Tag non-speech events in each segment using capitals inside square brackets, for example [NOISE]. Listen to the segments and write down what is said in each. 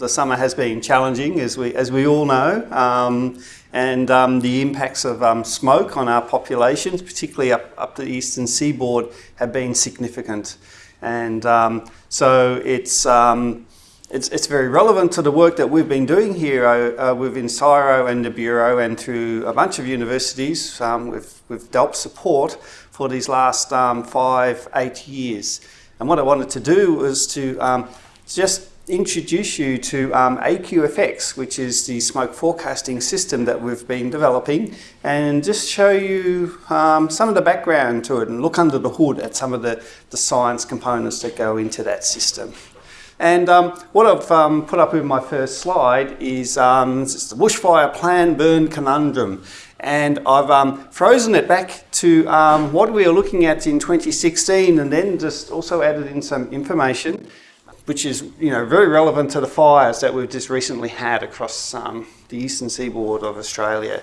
the summer has been challenging, as we, as we all know, um, and um, the impacts of um, smoke on our populations, particularly up, up the eastern seaboard, have been significant. And um, so it's, um, it's, it's very relevant to the work that we've been doing here uh, uh, within CSIRO and the Bureau and through a bunch of universities um, with, with DELWP support for these last five, eight years. And what I wanted to do was to just introduce you to um, AQFX, which is the smoke forecasting system that we've been developing, and just show you um, some of the background to it and look under the hood at some of the, the science components that go into that system. And um, what I've um, put up in my first slide is um, the bushfire plan burn conundrum. And I've um, frozen it back to what we were looking at in 2016 and then just also added in some information which is you know very relevant to the fires that we've just recently had across um, the eastern seaboard of Australia.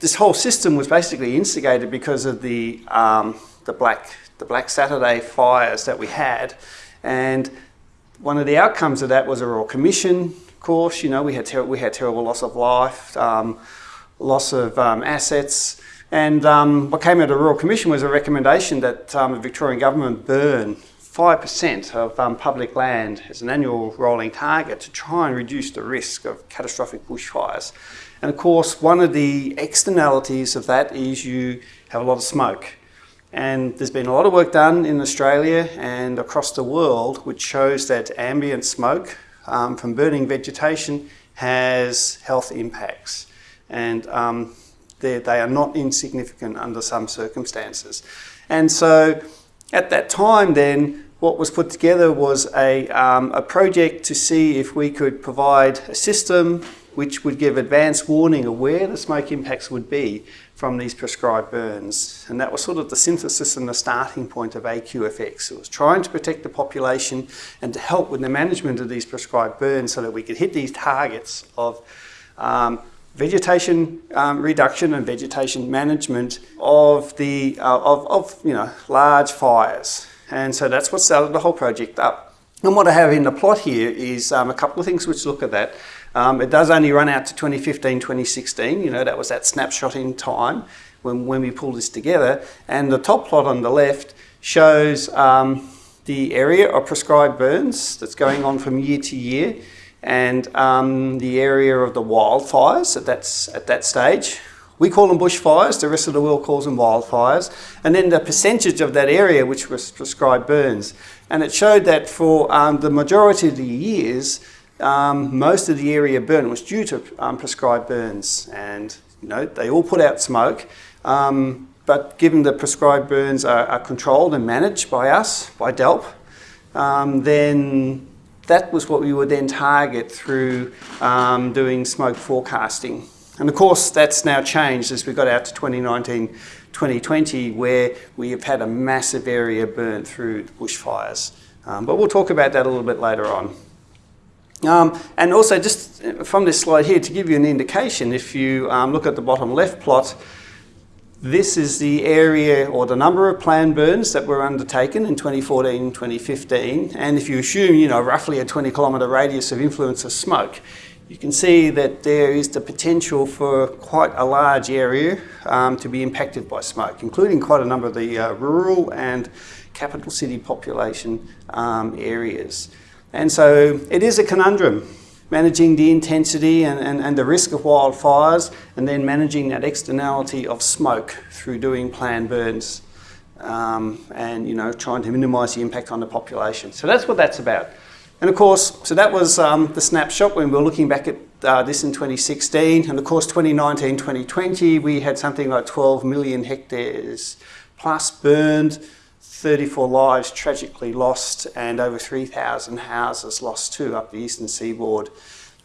This whole system was basically instigated because of the um, the black the Black Saturday fires that we had, and one of the outcomes of that was a royal commission. Of course, you know we had we had terrible loss of life, um, loss of um, assets. And um, what came out of the Royal Commission was a recommendation that um, the Victorian government burn 5% of um, public land as an annual rolling target to try and reduce the risk of catastrophic bushfires. And of course, one of the externalities of that is you have a lot of smoke. And there's been a lot of work done in Australia and across the world which shows that ambient smoke um, from burning vegetation has health impacts. And um, they are not insignificant under some circumstances. And so at that time then, what was put together was a, um, a project to see if we could provide a system which would give advance warning of where the smoke impacts would be from these prescribed burns. And that was sort of the synthesis and the starting point of AQFX. It was trying to protect the population and to help with the management of these prescribed burns so that we could hit these targets of um, vegetation um, reduction and vegetation management of the uh, of, of you know large fires. And so that's what started the whole project up. And what I have in the plot here is um, a couple of things which look at that. Um, it does only run out to 2015 2016 you know that was that snapshot in time when, when we pulled this together. And the top plot on the left shows um, the area of prescribed burns that's going on from year to year and um, the area of the wildfires at that, at that stage. We call them bushfires, the rest of the world calls them wildfires. And then the percentage of that area which was prescribed burns. And it showed that for um, the majority of the years, um, most of the area burnt was due to um, prescribed burns. And you know, they all put out smoke. Um, but given the prescribed burns are, are, controlled and managed by us, by DELWP, um, then that was what we would then target through um, doing smoke forecasting. And of course, that's now changed as we got out to 2019, 2020, where we have had a massive area burnt through bushfires. Um, but we'll talk about that a little bit later on. Um, and also just from this slide here, to give you an indication, if you um, look at the bottom left plot, this is the area or the number of planned burns that were undertaken in 2014, 2015. And if you assume, you know, roughly a 20 kilometre radius of influence of smoke, you can see that there is the potential for quite a large area um, to be impacted by smoke, including quite a number of the uh, rural and capital city population um, areas. And so it is a conundrum managing the intensity and, and, and the risk of wildfires, and then managing that externality of smoke through doing planned burns um, and you know trying to minimise the impact on the population. So that's what that's about. And of course, so that was um, the snapshot when we were looking back at uh, this in 2016. And of course, 2019, 2020, we had something like 12 million hectares plus burned, 34 lives tragically lost and over 3,000 houses lost too up the eastern seaboard.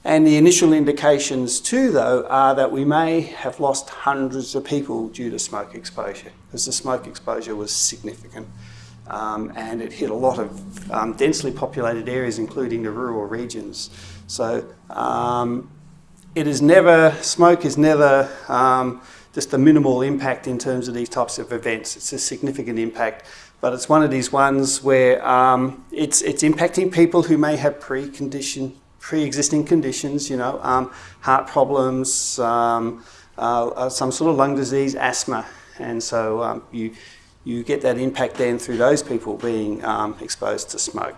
And the initial indications too though are that we may have lost hundreds of people due to smoke exposure because the smoke exposure was significant. Um, and it hit a lot of um, densely populated areas including the rural regions. So um, it is never, smoke is never um, just a minimal impact in terms of these types of events. It's a significant impact but it's one of these ones where um, it's, it's impacting people who may have precondition pre-existing conditions, you know, um, heart problems, um, uh, uh, some sort of lung disease, asthma, and so um, you you get that impact then through those people being um, exposed to smoke.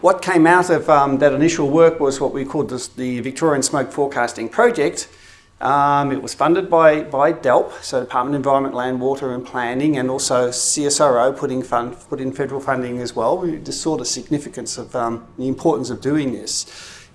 What came out of um, that initial work was what we called this, the Victorian Smoke Forecasting Project. Um, it was funded by, by DELWP, so Department of Environment, Land, Water and Planning, and also CSIRO putting fund, put in federal funding as well. We just saw the significance of um, the importance of doing this.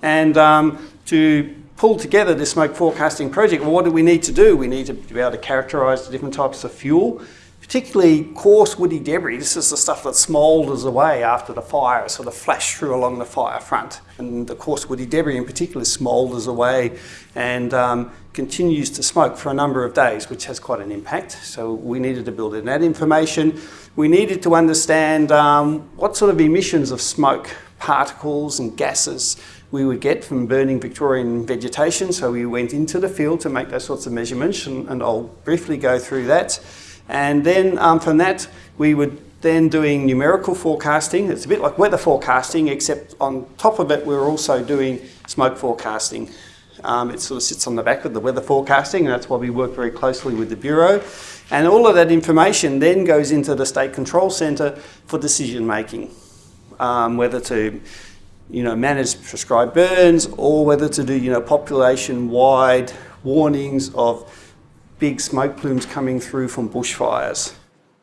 And um, to pull together this smoke forecasting project, well, what do we need to do? We need to be able to characterise the different types of fuel, particularly coarse woody debris. This is the stuff that smoulders away after the fire, sort of flash through along the fire front. And the coarse woody debris in particular smoulders away and um, continues to smoke for a number of days, which has quite an impact. So we needed to build in that information. We needed to understand um, what sort of emissions of smoke, particles and gases we would get from burning Victorian vegetation. So we went into the field to make those sorts of measurements and, and I'll briefly go through that. And then um, from that, we would then doing numerical forecasting. It's a bit like weather forecasting, except on top of it, we're also doing smoke forecasting. Um, it sort of sits on the back of the weather forecasting, and that's why we work very closely with the Bureau. And all of that information then goes into the State Control Centre for decision making, um, whether to you know, manage prescribed burns or whether to do you know, population-wide warnings of big smoke plumes coming through from bushfires.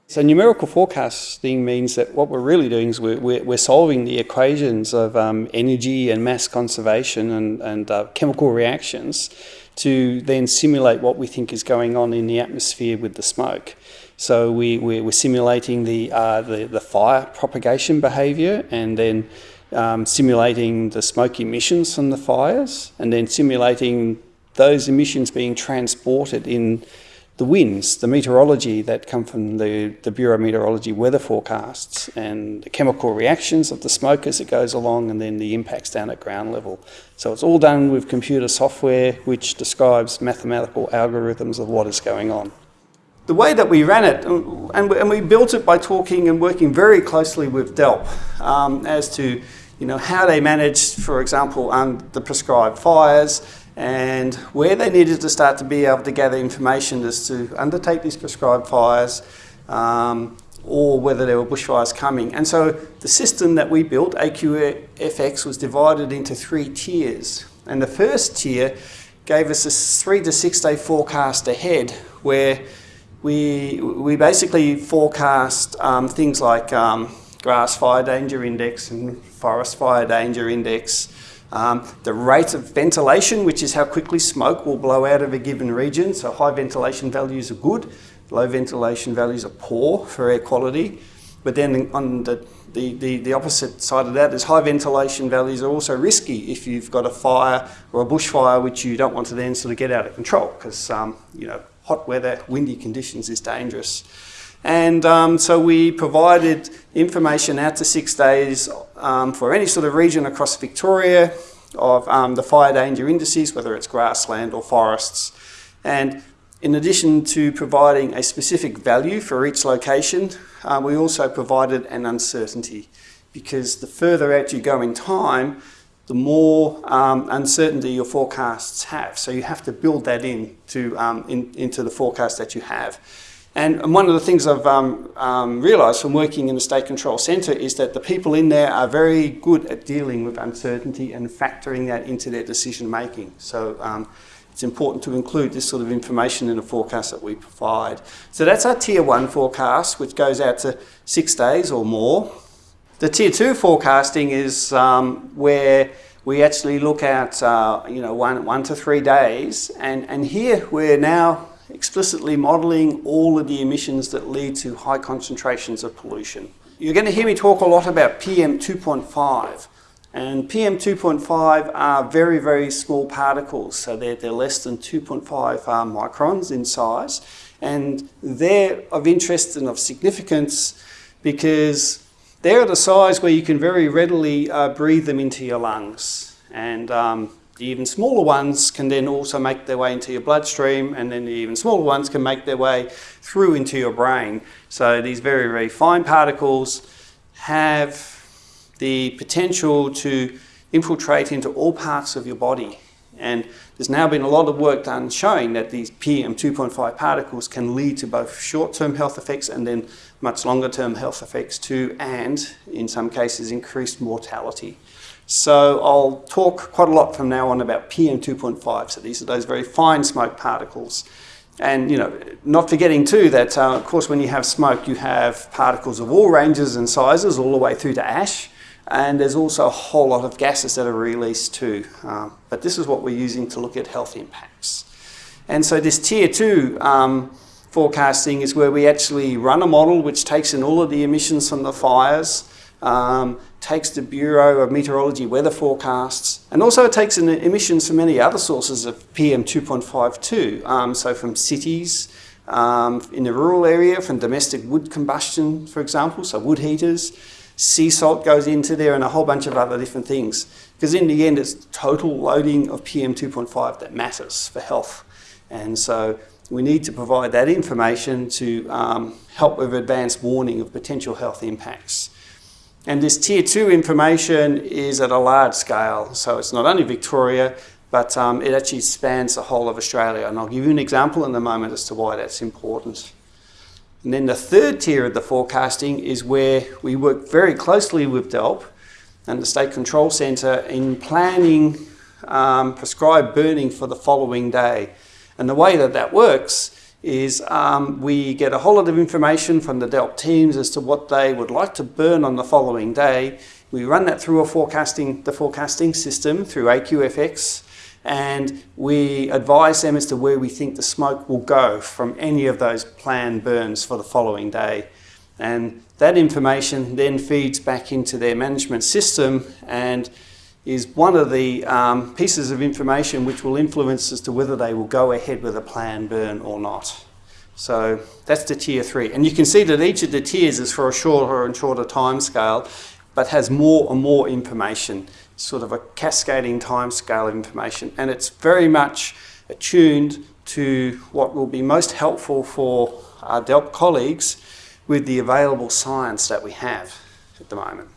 So numerical forecasting means that what we're really doing is we're, we're, we're solving the equations of um, energy and mass conservation and, and uh, chemical reactions to then simulate what we think is going on in the atmosphere with the smoke. So we, we're, simulating the, uh, the, the fire propagation behaviour and then um, simulating the smoke emissions from the fires and then simulating those emissions being transported in the winds, the meteorology that come from the, the Bureau of Meteorology weather forecasts and the chemical reactions of the smoke as it goes along and then the impacts down at ground level. So it's all done with computer software which describes mathematical algorithms of what is going on. The way that we ran it, and we, and we built it by talking and working very closely with DELWP um, as to you know, how they managed, for example, um, the prescribed fires, and where they needed to start to be able to gather information as to undertake these prescribed fires um, or whether there were bushfires coming. And so the system that we built, AQFX, was divided into three tiers. And the first tier gave us a three to six day forecast ahead where we, we basically forecast um, things like um, grass fire danger index and forest fire danger index, um, the rate of ventilation, which is how quickly smoke will blow out of a given region. So high ventilation values are good, low ventilation values are poor for air quality. But then on the, the, the, the opposite side of that is high ventilation values are also risky if you've got a fire or a bushfire which you don't want to then sort of get out of control because um, you know hot weather, windy conditions is dangerous. And um, so we provided information out to six days um, for any sort of region across Victoria of um, the fire danger indices, whether it's grassland or forests. And in addition to providing a specific value for each location, uh, we also provided an uncertainty because the further out you go in time, the more um, uncertainty your forecasts have. So you have to build that in, to, um, in into the forecast that you have. And one of the things I've um, um, realised from working in the State Control Centre is that the people in there are very good at dealing with uncertainty and factoring that into their decision making. So um, it's important to include this sort of information in the forecast that we provide. So that's our Tier 1 forecast, which goes out to six days or more. The Tier 2 forecasting is um, where we actually look at uh, you know, one, one to three days, and, and here we're now explicitly modelling all of the emissions that lead to high concentrations of pollution. You're going to hear me talk a lot about PM 2.5 and PM 2.5 are very, very small particles, so they're, they're less than 2.5 uh, microns in size and they're of interest and of significance because they're at a size where you can very readily uh, breathe them into your lungs and um, the even smaller ones can then also make their way into your bloodstream and then the even smaller ones can make their way through into your brain. So these very, very fine particles have the potential to infiltrate into all parts of your body. And there's now been a lot of work done showing that these PM2.5 particles can lead to both short-term health effects and then much longer-term health effects too, and in some cases increased mortality. So I'll talk quite a lot from now on about PM2.5. So these are those very fine smoke particles. And you know, not forgetting too that uh, of course when you have smoke you have particles of all ranges and sizes all the way through to ash and there's also a whole lot of gases that are released too. Um, but this is what we're using to look at health impacts. And so this tier two um, forecasting is where we actually run a model which takes in all of the emissions from the fires, um, takes the Bureau of Meteorology weather forecasts, and also it takes emissions from many other sources of PM 2.5 too. Um, so from cities, um, in the rural area, from domestic wood combustion, for example, so wood heaters, sea salt goes into there and a whole bunch of other different things. Because in the end, it's total loading of PM 2.5 that matters for health. And so we need to provide that information to um, help with advanced warning of potential health impacts. And this tier two information is at a large scale. So it's not only Victoria, but um, it actually spans the whole of Australia. And I'll give you an example in a moment as to why that's important. And then the third tier of the forecasting is where we work very closely with DELWP and the State Control Centre in planning um, prescribed burning for the following day. And the way that that works is um, we get a whole lot of information from the DELWP teams as to what they would like to burn on the following day. We run that through a forecasting, the forecasting system through AQFX and we advise them as to where we think the smoke will go from any of those planned burns for the following day. And that information then feeds back into their management system and is one of the um, pieces of information which will influence as to whether they will go ahead with a plan burn or not. So that's the tier three. And you can see that each of the tiers is for a shorter and shorter time scale, but has more and more information sort of a cascading time scale of information. And it's very much attuned to what will be most helpful for our DELWP colleagues with the available science that we have at the moment.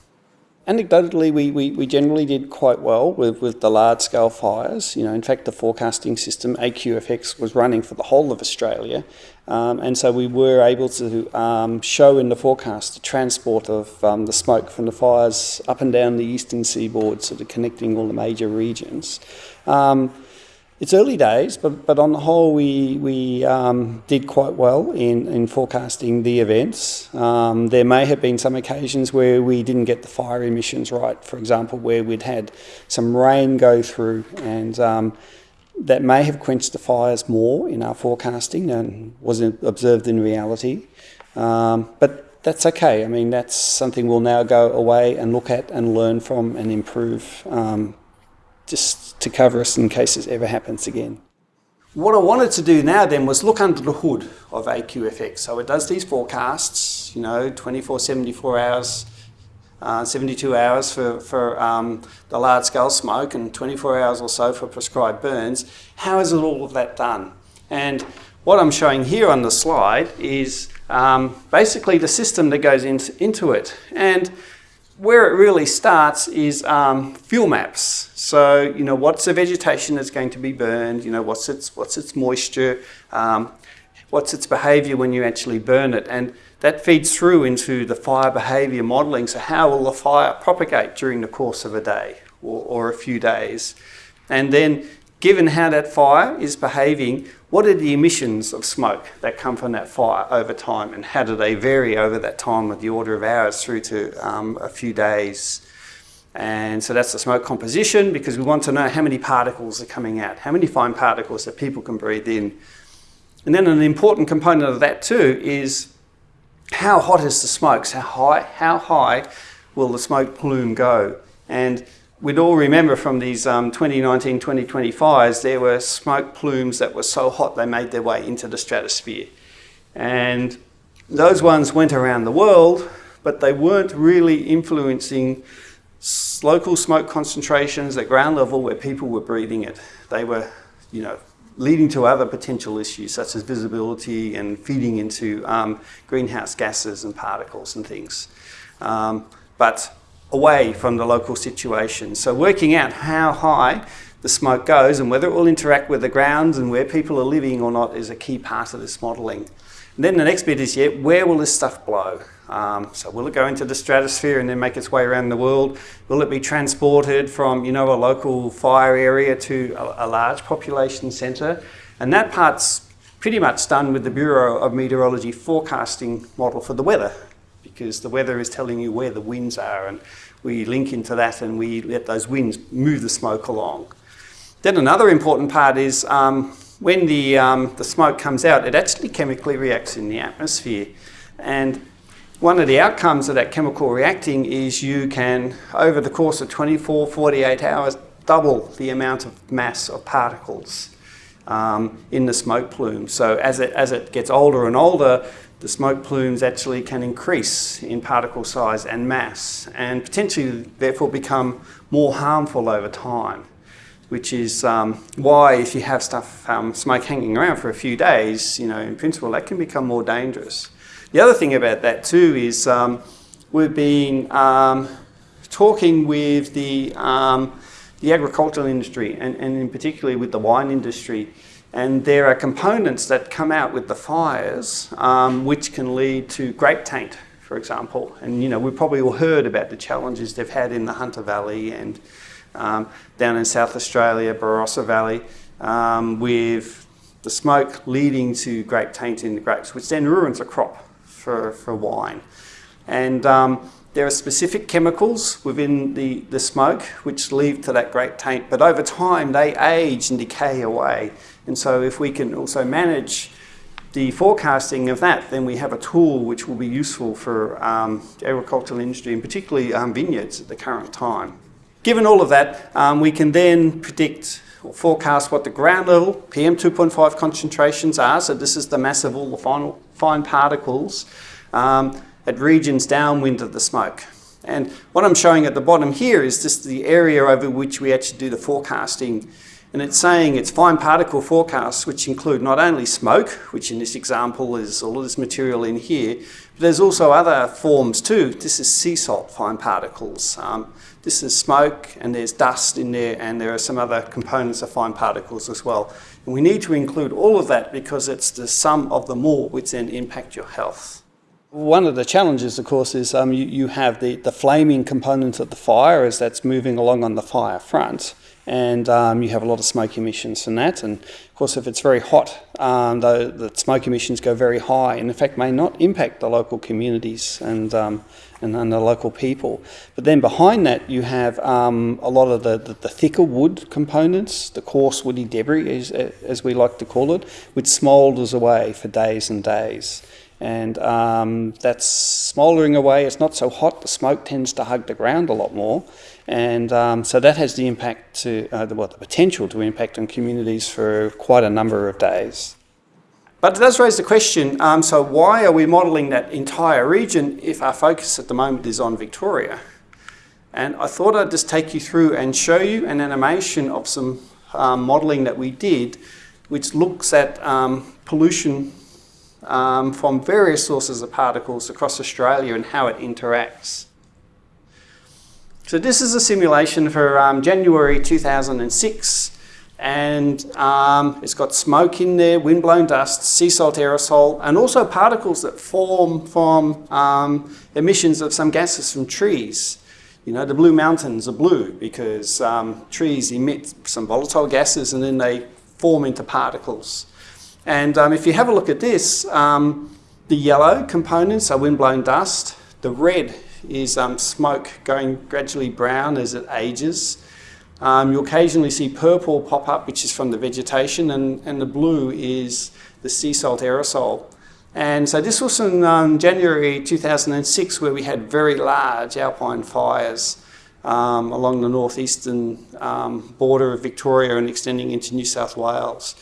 Anecdotally, we, we, we generally did quite well with, with the large-scale fires. You know, in fact, the forecasting system, AQFX, was running for the whole of Australia. Um, and so we were able to um, show in the forecast the transport of um, the smoke from the fires up and down the eastern seaboard, sort of connecting all the major regions. Um, it's early days, but, but on the whole, we, we um, did quite well in, in forecasting the events. Um, there may have been some occasions where we didn't get the fire emissions right, for example, where we'd had some rain go through and um, that may have quenched the fires more in our forecasting than was observed in reality. Um, but that's okay. I mean, that's something we'll now go away and look at and learn from and improve um, just to cover us in case it ever happens again. What I wanted to do now then was look under the hood of AQFX. So it does these forecasts, you know, 24, 74 hours, uh, 72 hours for, for um, the large scale smoke and 24 hours or so for prescribed burns. How is it all of that done? And what I'm showing here on the slide is um, basically the system that goes into, into it. And where it really starts is um, fuel maps. So, you know, what's the vegetation that's going to be burned? You know, what's its, what's its moisture? Um, what's its behavior when you actually burn it? And that feeds through into the fire behavior modeling. So how will the fire propagate during the course of a day or, or a few days? And then given how that fire is behaving, what are the emissions of smoke that come from that fire over time and how do they vary over that time with the order of hours through to um, a few days. And so that's the smoke composition because we want to know how many particles are coming out, how many fine particles that people can breathe in. And then an important component of that too is how hot is the smoke? So how high, how high will the smoke plume go? And we'd all remember from these um, 2019, 2020 fires, there were smoke plumes that were so hot they made their way into the stratosphere. And those ones went around the world, but they weren't really influencing local smoke concentrations at ground level where people were breathing it. They were, you know, leading to other potential issues such as visibility and feeding into um, greenhouse gases and particles and things. Um, but away from the local situation. So working out how high the smoke goes and whether it will interact with the grounds and where people are living or not is a key part of this modelling. Then the next bit is, yeah, where will this stuff blow? Um, so will it go into the stratosphere and then make its way around the world? Will it be transported from, you know, a local fire area to a, a large population centre? And that part's pretty much done with the Bureau of Meteorology forecasting model for the weather because the weather is telling you where the winds are and we link into that and we let those winds move the smoke along. Then another important part is um, when the, um, the smoke comes out, it actually chemically reacts in the atmosphere. And one of the outcomes of that chemical reacting is you can, over the course of 24, 48 hours, double the amount of mass of particles um, in the smoke plume. So as it, as it gets older and older, the smoke plumes actually can increase in particle size and mass and potentially therefore become more harmful over time which is um, why if you have stuff, um, smoke hanging around for a few days, you know, in principle, that can become more dangerous. The other thing about that too is um, we've been um, talking with the, um, the agricultural industry and, and in particularly with the wine industry and there are components that come out with the fires um, which can lead to grape taint, for example. And you know, we've probably all heard about the challenges they've had in the Hunter Valley and um, down in South Australia, Barossa Valley, um, with the smoke leading to grape taint in the grapes, which then ruins a crop for, for wine. And um, there are specific chemicals within the, the smoke which lead to that grape taint, but over time they age and decay away. And so if we can also manage the forecasting of that, then we have a tool which will be useful for um, agricultural industry and particularly um, vineyards at the current time. Given all of that, um, we can then predict or forecast what the ground level PM2.5 concentrations are. So this is the mass of all the final, fine particles um, at regions downwind of the smoke. And what I'm showing at the bottom here is just the area over which we actually do the forecasting and it's saying it's fine particle forecasts, which include not only smoke, which in this example is all of this material in here, but there's also other forms too. This is sea salt fine particles. Um, this is smoke and there's dust in there and there are some other components of fine particles as well. And we need to include all of that because it's the sum of them all which then impact your health. One of the challenges, of course, is um, you, you have the, the flaming component of the fire as that's moving along on the fire front and um, you have a lot of smoke emissions from that. And of course, if it's very hot, um, the, the, smoke emissions go very high, and in fact may not impact the local communities and um, and, and, the local people. But then behind that, you have um, a lot of the, the, the, thicker wood components, the coarse woody debris, as, as we like to call it, which smoulders away for days and days and um, that's smouldering away. It's not so hot. The smoke tends to hug the ground a lot more, and um, so that has the impact to uh, the, well, the potential to impact on communities for quite a number of days. But it does raise the question, um, so why are we modelling that entire region if our focus at the moment is on Victoria? And I thought I'd just take you through and show you an animation of some um, modelling that we did, which looks at um, pollution um, from various sources of particles across Australia and how it interacts. So this is a simulation for um, January 2006 and um, it's got smoke in there, windblown dust, sea salt aerosol, and also particles that form from um, emissions of some gases from trees. You know, the Blue Mountains are blue because um, trees emit some volatile gases and then they form into particles. And um, if you have a look at this, um, the yellow components are windblown dust. The red is um, smoke going gradually brown as it ages. Um, you occasionally see purple pop up, which is from the vegetation, and, and the blue is the sea salt aerosol. And so this was in um, January 2006 where we had very large alpine fires um, along the northeastern um, border of Victoria and extending into New South Wales.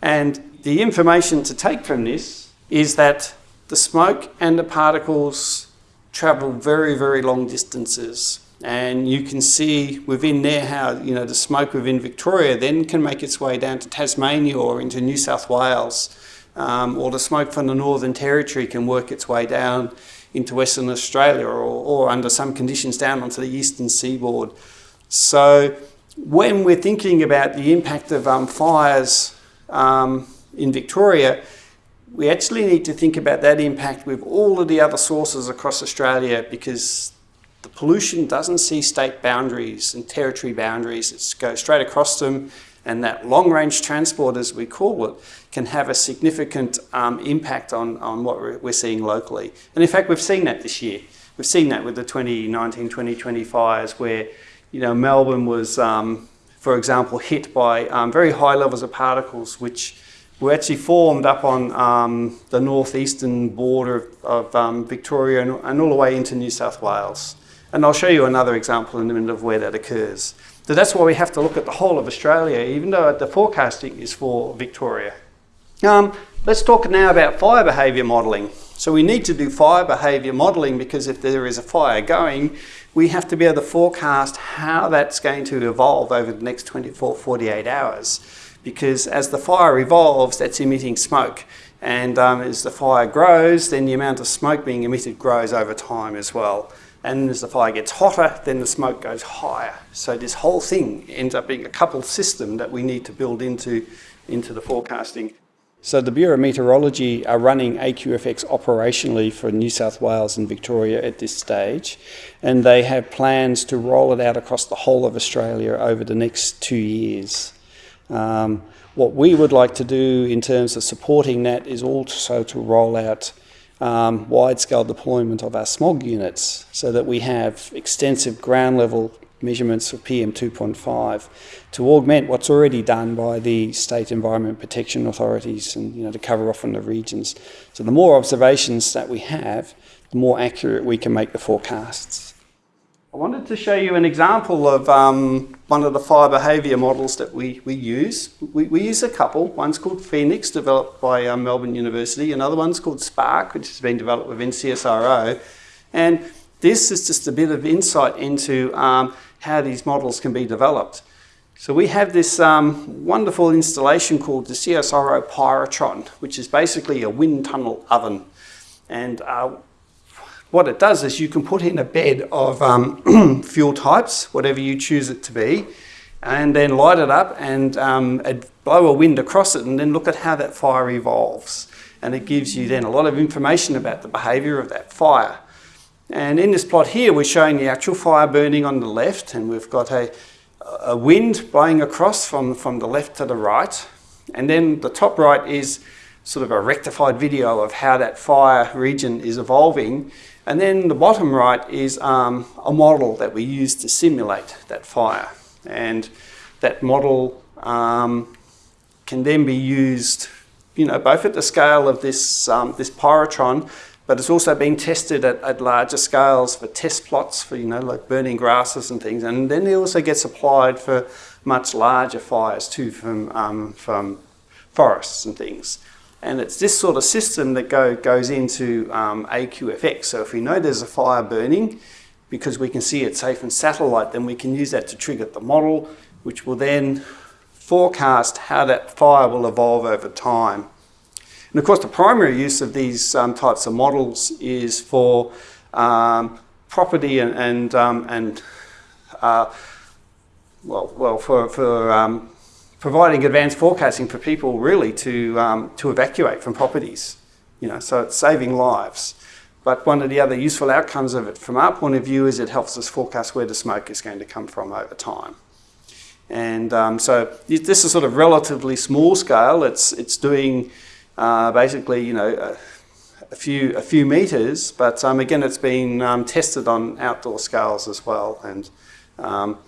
And the information to take from this is that the smoke and the particles travel very, very long distances. And you can see within there how you know the smoke within Victoria then can make its way down to Tasmania or into New South Wales um, or the smoke from the Northern Territory can work its way down into Western Australia or, or under some conditions down onto the eastern seaboard. So when we're thinking about the impact of um, fires um, in Victoria, we actually need to think about that impact with all of the other sources across Australia because the pollution doesn't see state boundaries and territory boundaries. It goes straight across them and that long-range transport, as we call it, can have a significant um, impact on, on what we're seeing locally. And in fact, we've seen that this year. We've seen that with the 2019-2020 fires where, you know, Melbourne was, um, for example, hit by um, very high levels of particles, which were actually formed up on um, the northeastern border of um, Victoria and, and all the way into New South Wales. And I'll show you another example in a minute of where that occurs. So that's why we have to look at the whole of Australia, even though the forecasting is for Victoria. Um, let's talk now about fire behaviour modelling. So we need to do fire behaviour modelling because if there is a fire going, we have to be able to forecast how that's going to evolve over the next 24, 48 hours. Because as the fire evolves, that's emitting smoke. And um, as the fire grows, then the amount of smoke being emitted grows over time as well. And as the fire gets hotter, then the smoke goes higher. So this whole thing ends up being a coupled system that we need to build into, into the forecasting. So the Bureau of Meteorology are running AQFX operationally for New South Wales and Victoria at this stage, and they have plans to roll it out across the whole of Australia over the next two years. Um, what we would like to do in terms of supporting that is also to roll out um, wide-scale deployment of our smog units so that we have extensive ground level measurements of PM2.5 to augment what's already done by the state environment protection authorities and you know to cover off on the regions. So the more observations that we have, the more accurate we can make the forecasts. I wanted to show you an example of um, one of the fire behaviour models that we, we use. We, we, use a couple. One's called Phoenix, developed by um, Melbourne University. Another one's called Spark, which has been developed within CSIRO. And this is just a bit of insight into um, how these models can be developed. So we have this um, wonderful installation called the CSIRO Pyrotron, which is basically a wind tunnel oven. And uh, what it does is you can put in a bed of um, [CLEARS THROAT] fuel types, whatever you choose it to be, and then light it up and um, blow a wind across it and then look at how that fire evolves. And it gives you then a lot of information about the behaviour of that fire. And in this plot here, we're showing the actual fire burning on the left, and we've got a, a wind blowing across from, from the left to the right. And then the top right is sort of a rectified video of how that fire region is evolving. And then the bottom right is um, a model that we use to simulate that fire. And that model um, can then be used, you know, both at the scale of this, um, this pyrotron, but it's also being tested at, at, larger scales for test plots for, you know, like burning grasses and things. And then it also gets applied for much larger fires too from, um, from forests and things. And it's this sort of system that go, goes into um, AQFX. So if we know there's a fire burning, because we can see it safe in satellite, then we can use that to trigger the model, which will then forecast how that fire will evolve over time. And of course, the primary use of these um, types of models is for um, property and, and, um, and uh, well, well, for, for um, providing advanced forecasting for people really to, um, to evacuate from properties. You know, so it's saving lives. But one of the other useful outcomes of it from our point of view is it helps us forecast where the smoke is going to come from over time. And um, so this is sort of relatively small scale. It's, it's doing uh, basically, you know, a, a, few, a few meters, but um, again, it's been um, tested on outdoor scales as well. And um,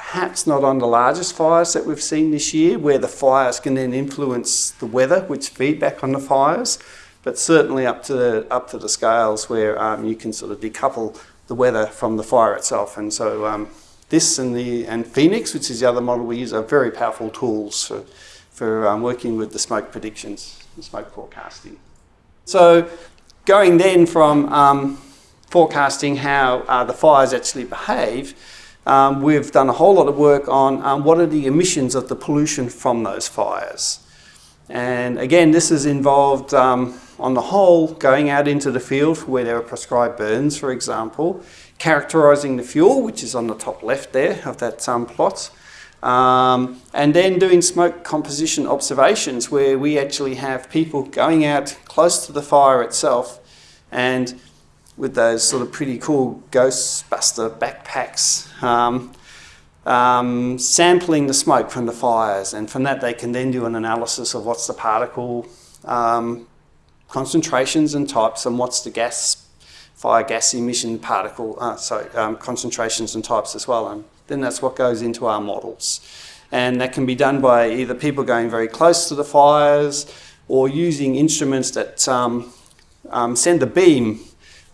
perhaps not on the largest fires that we've seen this year, where the fires can then influence the weather, which feedback on the fires, but certainly up to the, up to the scales where um, you can sort of decouple the weather from the fire itself. And so um, this and, the, and Phoenix, which is the other model we use, are very powerful tools for, for um, working with the smoke predictions, the smoke forecasting. So going then from um, forecasting how uh, the fires actually behave, um, we've done a whole lot of work on um, what are the emissions of the pollution from those fires. And again, this has involved, um, on the whole, going out into the field where there are prescribed burns, for example, characterising the fuel, which is on the top left there of that um, plot, um, and then doing smoke composition observations where we actually have people going out close to the fire itself and with those sort of pretty cool Ghostbuster backpacks, um, um, sampling the smoke from the fires. And from that, they can then do an analysis of what's the particle um, concentrations and types and what's the gas, fire gas emission particle, uh, sorry, um, concentrations and types as well. And then that's what goes into our models. And that can be done by either people going very close to the fires or using instruments that um, um, send a beam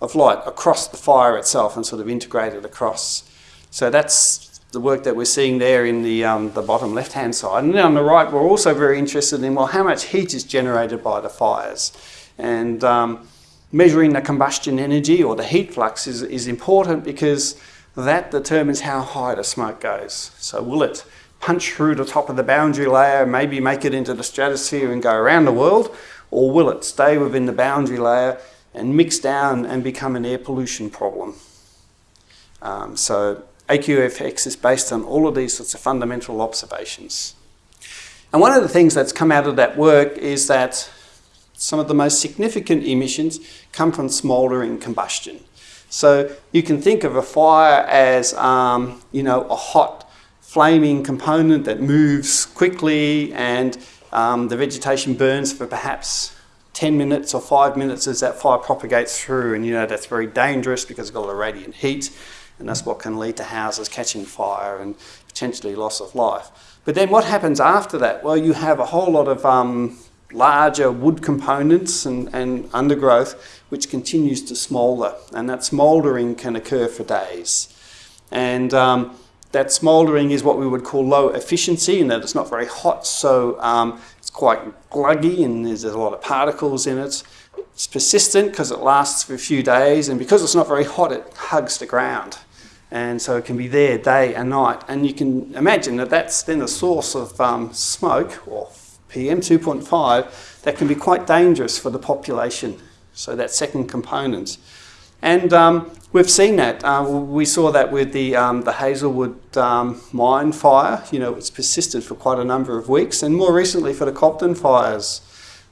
of light across the fire itself and sort of integrate it across. So that's the work that we're seeing there in the, um, the bottom left-hand side. And then on the right, we're also very interested in, well, how much heat is generated by the fires? And um, measuring the combustion energy or the heat flux is, is important because that determines how high the smoke goes. So will it punch through the top of the boundary layer, maybe make it into the stratosphere and go around the world? Or will it stay within the boundary layer and mix down and become an air pollution problem. Um, so AQFX is based on all of these sorts of fundamental observations. And one of the things that's come out of that work is that some of the most significant emissions come from smouldering combustion. So you can think of a fire as, um, you know, a hot flaming component that moves quickly and um, the vegetation burns for perhaps 10 minutes or five minutes as that fire propagates through and you know that's very dangerous because it's got a lot of radiant heat and that's what can lead to houses catching fire and potentially loss of life. But then what happens after that? Well, you have a whole lot of um, larger wood components and, and undergrowth which continues to smoulder and that smouldering can occur for days. And um, that smouldering is what we would call low efficiency in that it's not very hot so um, quite gluggy and there's a lot of particles in it. It's persistent because it lasts for a few days and because it's not very hot it hugs the ground and so it can be there day and night and you can imagine that that's then a source of um, smoke or PM 2.5 that can be quite dangerous for the population. So that second component. And um, we've seen that. Uh, we saw that with the, um, the Hazelwood um, mine fire. You know, it's persisted for quite a number of weeks. And more recently for the Copton fires,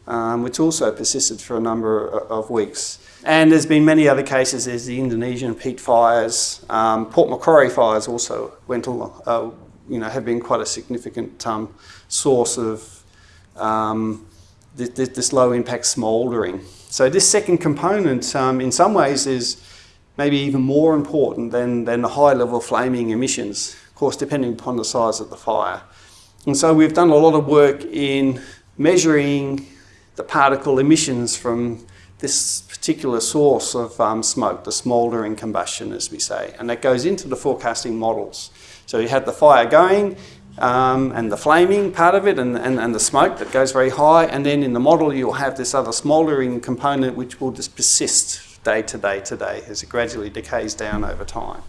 um, which also persisted for a number of weeks. And there's been many other cases. There's the Indonesian peat fires. Um, Port Macquarie fires also went along, uh, you know, have been quite a significant um, source of this, this low impact smouldering. So this second component um, in some ways is maybe even more important than, than the high level flaming emissions, of course depending upon the size of the fire. And so we've done a lot of work in measuring the particle emissions from this particular source of um, smoke, the smouldering combustion as we say, and that goes into the forecasting models. So you have the fire going, um, and the flaming part of it and, and, and the smoke that goes very high. And then in the model, you'll have this other smouldering component which will just persist day to day to day as it gradually decays down over time.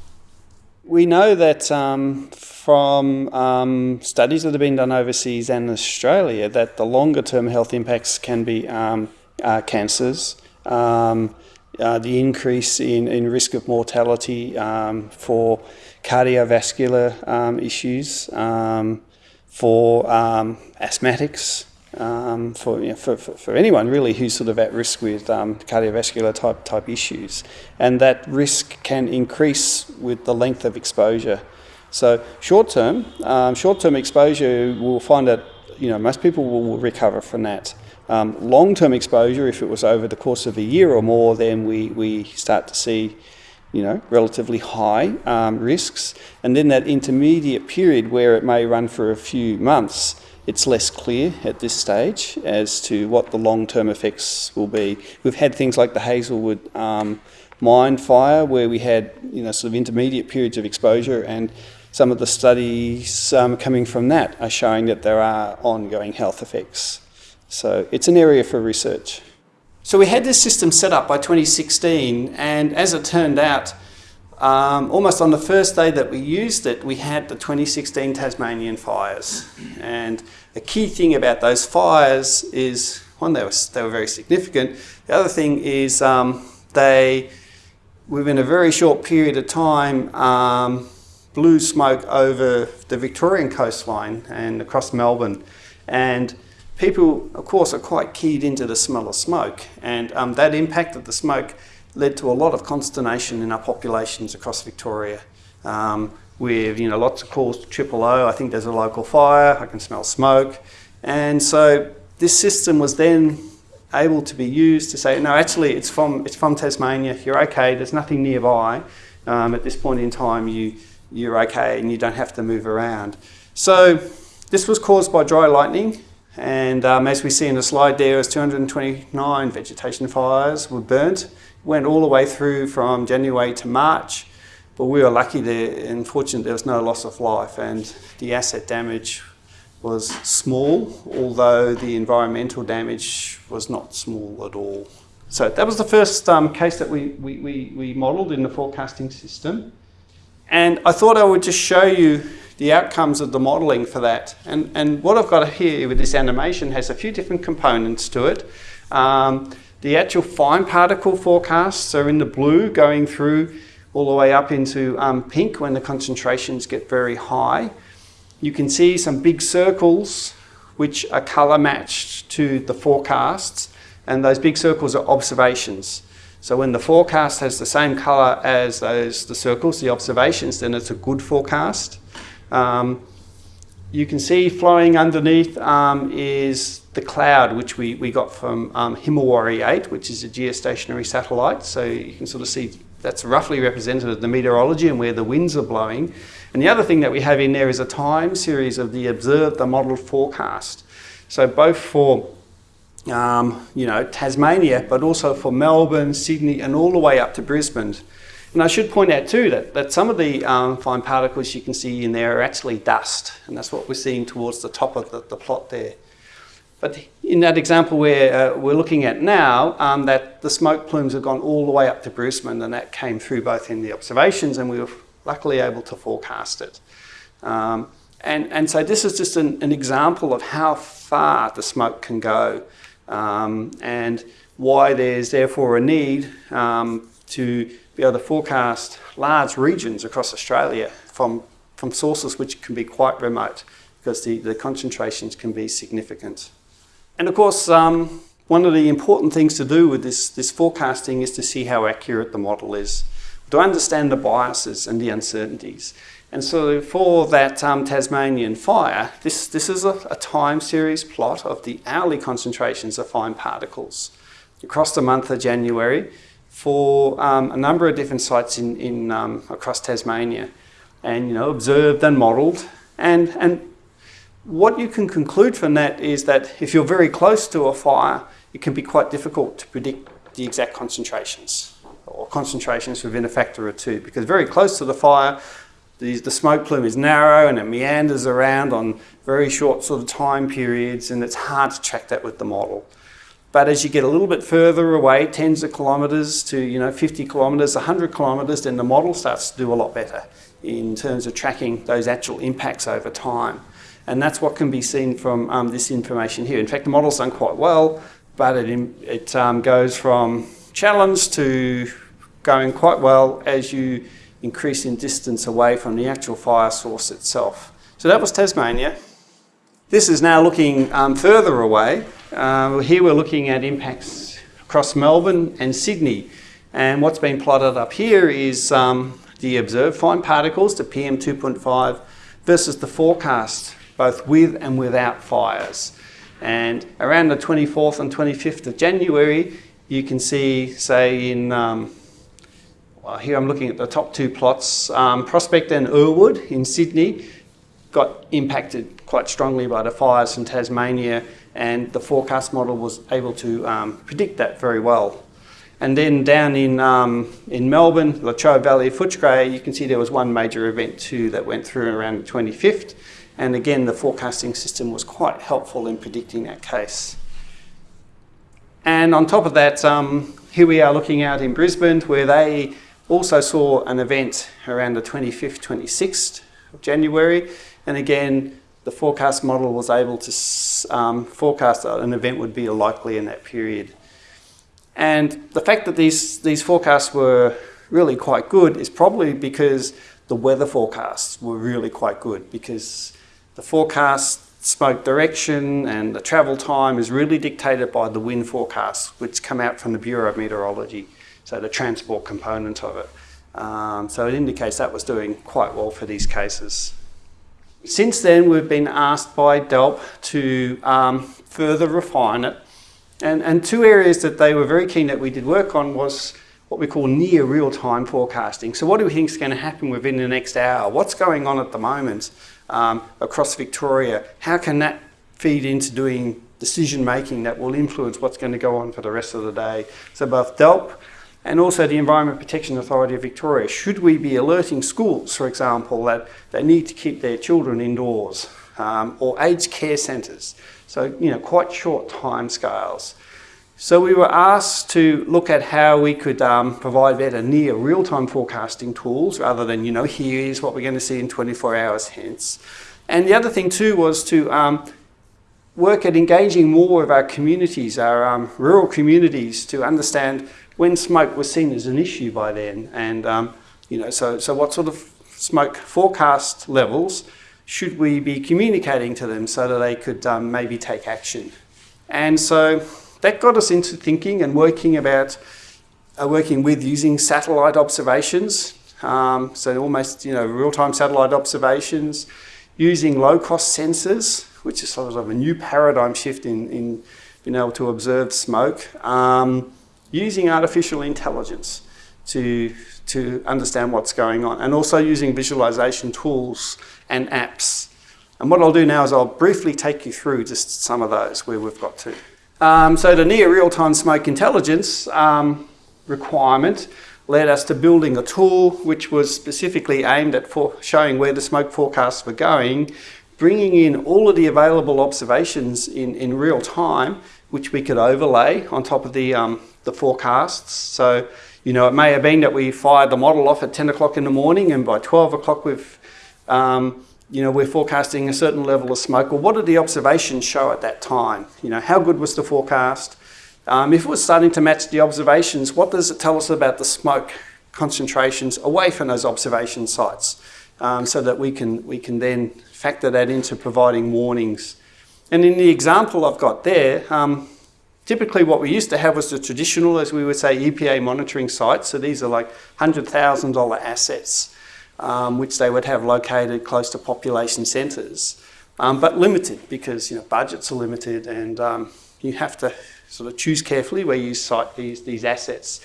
We know that um, from um, studies that have been done overseas and Australia that the longer term health impacts can be um, uh, cancers, um, uh, the increase in, in risk of mortality um, for cardiovascular um, issues, for asthmatics, um, for, you know, for, for, for, anyone really who's sort of at risk with um, cardiovascular type, type issues. And that risk can increase with the length of exposure. So short term, um, short term exposure, we'll find that you know, most people will, will recover from that. Um, long-term exposure, if it was over the course of a year or more, then we, we start to see you know, relatively high um, risks. And then that intermediate period where it may run for a few months, it's less clear at this stage as to what the long-term effects will be. We've had things like the Hazelwood um, mine fire where we had, you know, sort of intermediate periods of exposure and some of the studies um, coming from that are showing that there are ongoing health effects. So it's an area for research. So we had this system set up by 2016 and as it turned out, um, almost on the first day that we used it, we had the 2016 Tasmanian fires. And the key thing about those fires is, one, they were, they were very significant. The other thing is um, they, within a very short period of time, um, blew smoke over the Victorian coastline and across Melbourne. And people, of course, are quite keyed into the smell of smoke. And um, that impacted the smoke led to a lot of consternation in our populations across Victoria. Um, with you know lots of calls to triple O. I think there's a local fire. I can smell smoke, and so this system was then able to be used to say no, actually it's from it's from Tasmania. You're okay. There's nothing nearby. Um, at this point in time, you you're okay and you don't have to move around. So this was caused by dry lightning. And um, as we see in the slide there, was 229 vegetation fires were burnt went all the way through from January to March, but we were lucky there, unfortunately there was no loss of life and the asset damage was small, although the environmental damage was not small at all. So that was the first um, case that we, we, we, we modelled in the forecasting system. And I thought I would just show you the outcomes of the modelling for that. And, and what I've got here with this animation has a few different components to it. Um, the actual fine particle forecasts are in the blue going through all the way up into um, pink when the concentrations get very high. You can see some big circles which are colour matched to the forecasts and those big circles are observations. So when the forecast has the same colour as those the circles, the observations, then it's a good forecast. Um, you can see flowing underneath um, is the cloud, which we, we got from um, Himawari 8, which is a geostationary satellite. So you can sort of see that's roughly represented of the meteorology and where the winds are blowing. And the other thing that we have in there is a time series of the observed, the modelled forecast. So both for um, you know, Tasmania, but also for Melbourne, Sydney, and all the way up to Brisbane. And I should point out too that, that some of the um, fine particles you can see in there are actually dust, and that's what we're seeing towards the top of the, the plot there. But in that example where uh, we're looking at now, um, that the smoke plumes have gone all the way up to Brisbane and that came through both in the observations and we were luckily able to forecast it. Um, and, and so this is just an, an, example of how far the smoke can go um, and why there's therefore a need um, to be able to forecast large regions across Australia from, from sources which can be quite remote because the, the concentrations can be significant. And of course, um, one of the important things to do with this, this forecasting is to see how accurate the model is, to understand the biases and the uncertainties. And so for that um, Tasmanian fire, this, this is a, a, time series plot of the hourly concentrations of fine particles across the month of January for um, a number of different sites in, in um, across Tasmania and you know observed and modelled and, and what you can conclude from that is that if you're very close to a fire, it can be quite difficult to predict the exact concentrations or concentrations within a factor of two because very close to the fire, the, the smoke plume is narrow and it meanders around on very short sort of time periods and it's hard to track that with the model. But as you get a little bit further away, tens of kilometres to you know 50 kilometres, 100 kilometres, then the model starts to do a lot better in terms of tracking those actual impacts over time. And that's what can be seen from um, this information here. In fact, the model's done quite well, but it, it um, goes from challenge to going quite well as you increase in distance away from the actual fire source itself. So that was Tasmania. This is now looking um, further away. Uh, here we're looking at impacts across Melbourne and Sydney. And what's been plotted up here is um, the observed fine particles, the PM2.5, versus the forecast both with and without fires. And around the 24th and 25th of January, you can see, say, in um, well, here I'm looking at the top two plots, um, Prospect and Earlwood in Sydney got impacted quite strongly by the fires in Tasmania, and the forecast model was able to um, predict that very well. And then down in, um, in Melbourne, Latrobe Valley, Footscray, you can see there was one major event too that went through around the 25th. And again, the forecasting system was quite helpful in predicting that case. And on top of that, um, here we are looking out in Brisbane where they also saw an event around the 25th, 26th of January, and again, the forecast model was able to um, forecast that an event would be likely in that period. And the fact that these, these forecasts were really quite good is probably because the weather forecasts were really quite good because the forecast smoke direction and the travel time is really dictated by the wind forecasts which come out from the Bureau of Meteorology, so the transport component of it. Um, so it indicates that was doing quite well for these cases. Since then, we've been asked by DELWP to um, further refine it. And, and two areas that they were very keen that we did work on was what we call near real-time forecasting. So what do we think is going to happen within the next hour? What's going on at the moment um, across Victoria? How can that feed into doing decision making that will influence what's going to go on for the rest of the day? So both DELWP and also the Environment Protection Authority of Victoria. Should we be alerting schools, for example, that they need to keep their children indoors um, or aged care centres? So, you know, quite short time scales. So we were asked to look at how we could um, provide better near real-time forecasting tools rather than, you know, here is what we're going to see in 24 hours hence. And the other thing too was to um, work at engaging more of our communities, our um, rural communities, to understand when smoke was seen as an issue by then. And, um, you know, so, so what sort of smoke forecast levels should we be communicating to them so that they could um, maybe take action? And so that got us into thinking and working about, uh, working with using satellite observations. Um, so almost, you know, real-time satellite observations, using low-cost sensors, which is sort of a new paradigm shift in, in being able to observe smoke. Um, using artificial intelligence to, to understand what's going on and also using visualization tools and apps. And what I'll do now is I'll briefly take you through just some of those where we've got to. Um, so the near real-time smoke intelligence um, requirement led us to building a tool which was specifically aimed at showing where the smoke forecasts were going, bringing in all of the available observations in, in real time, which we could overlay on top of the, um, the forecasts. So, you know, it may have been that we fired the model off at 10 o'clock in the morning and by 12 o'clock we've, um, you know, we're forecasting a certain level of smoke. Well, what did the observations show at that time? You know, how good was the forecast? Um, if it was starting to match the observations, what does it tell us about the smoke concentrations away from those observation sites? Um, so that we can, we can then factor that into providing warnings. And in the example I've got there, um, typically what we used to have was the traditional, as we would say, EPA monitoring sites. So these are like $100,000 assets, um, which they would have located close to population centres. Um, but limited because you know budgets are limited and um, you have to sort of choose carefully where you site these, these assets.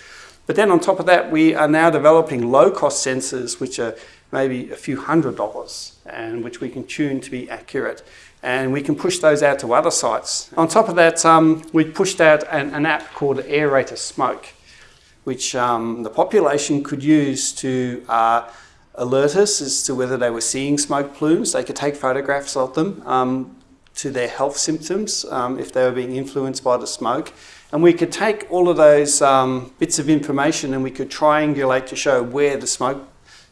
But then on top of that, we are now developing low-cost sensors, which are maybe a few hundred dollars and which we can tune to be accurate. And we can push those out to other sites. On top of that, um, we pushed out an, an, app called AirRater Smoke, which um, the population could use to uh, alert us as to whether they were seeing smoke plumes. They could take photographs of them um, to their health symptoms um, if they were being influenced by the smoke. And we could take all of those um, bits of information and we could triangulate to show where the smoke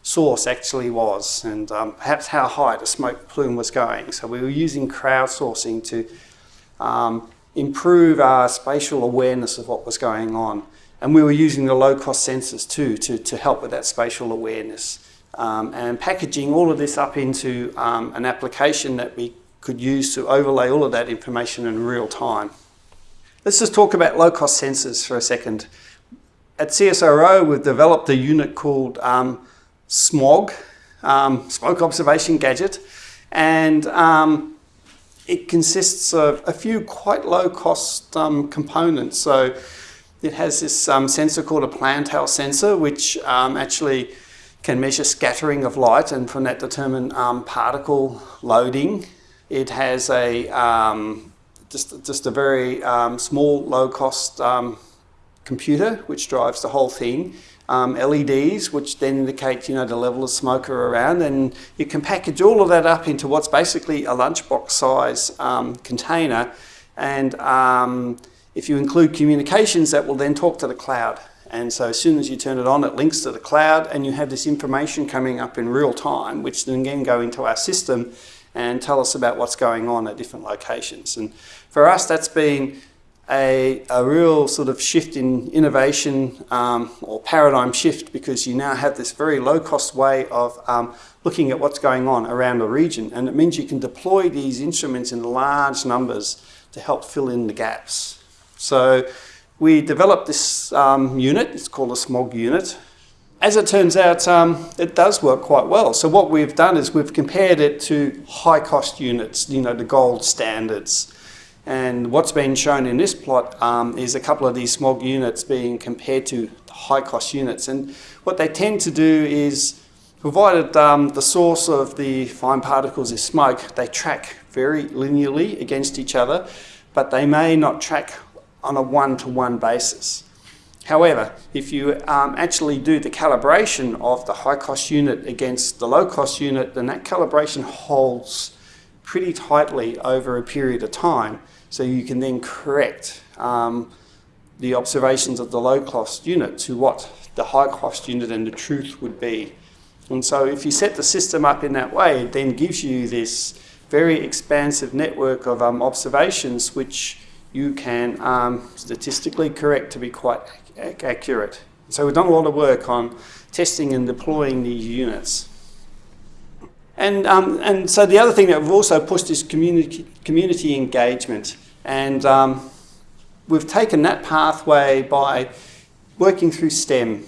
source actually was and um, perhaps how high the smoke plume was going. So we were using crowdsourcing to um, improve our spatial awareness of what was going on. And we were using the low-cost sensors too to, to help with that spatial awareness. Um, and packaging all of this up into um, an application that we could use to overlay all of that information in real time. Let's just talk about low-cost sensors for a second. At CSIRO, we've developed a unit called um, SMOG, um, Smoke Observation Gadget, and um, it consists of a few quite low-cost um, components. So it has this um, sensor called a Plantower sensor, which um, actually can measure scattering of light and from that determine um, particle loading. It has a just, just a very small, low-cost computer which drives the whole thing um, LEDs, which then indicate you know the level of smoke around, and you can package all of that up into what's basically a lunchbox size um, container, and um, if you include communications, that will then talk to the cloud. And so as soon as you turn it on, it links to the cloud and you have this information coming up in real time, which then again go into our system and tell us about what's going on at different locations. And for us, that's been a, a real sort of shift in innovation um, or paradigm shift because you now have this very low cost way of um, looking at what's going on around the region. And it means you can deploy these instruments in large numbers to help fill in the gaps. So we developed this um, unit, it's called a SMOG unit. As it turns out, um, it does work quite well. So what we've done is we've compared it to high cost units, you know, the gold standards. And what's been shown in this plot um, is a couple of these SMOG units being compared to high cost units. And what they tend to do is, provided um, the source of the fine particles is smoke, they track very linearly against each other, but they may not track on a one-to-one -one basis. However, if you um, actually do the calibration of the high cost unit against the low cost unit, then that calibration holds pretty tightly over a period of time. So you can then correct um, the observations of the low cost unit to what the high cost unit and the truth would be. And so if you set the system up in that way, it then gives you this very expansive network of um, observations which you can um, statistically correct to be quite ac accurate. So we've done a lot of work on testing and deploying these units. And, um, and so the other thing that we've also pushed is community, community engagement. And um, we've taken that pathway by working through STEM.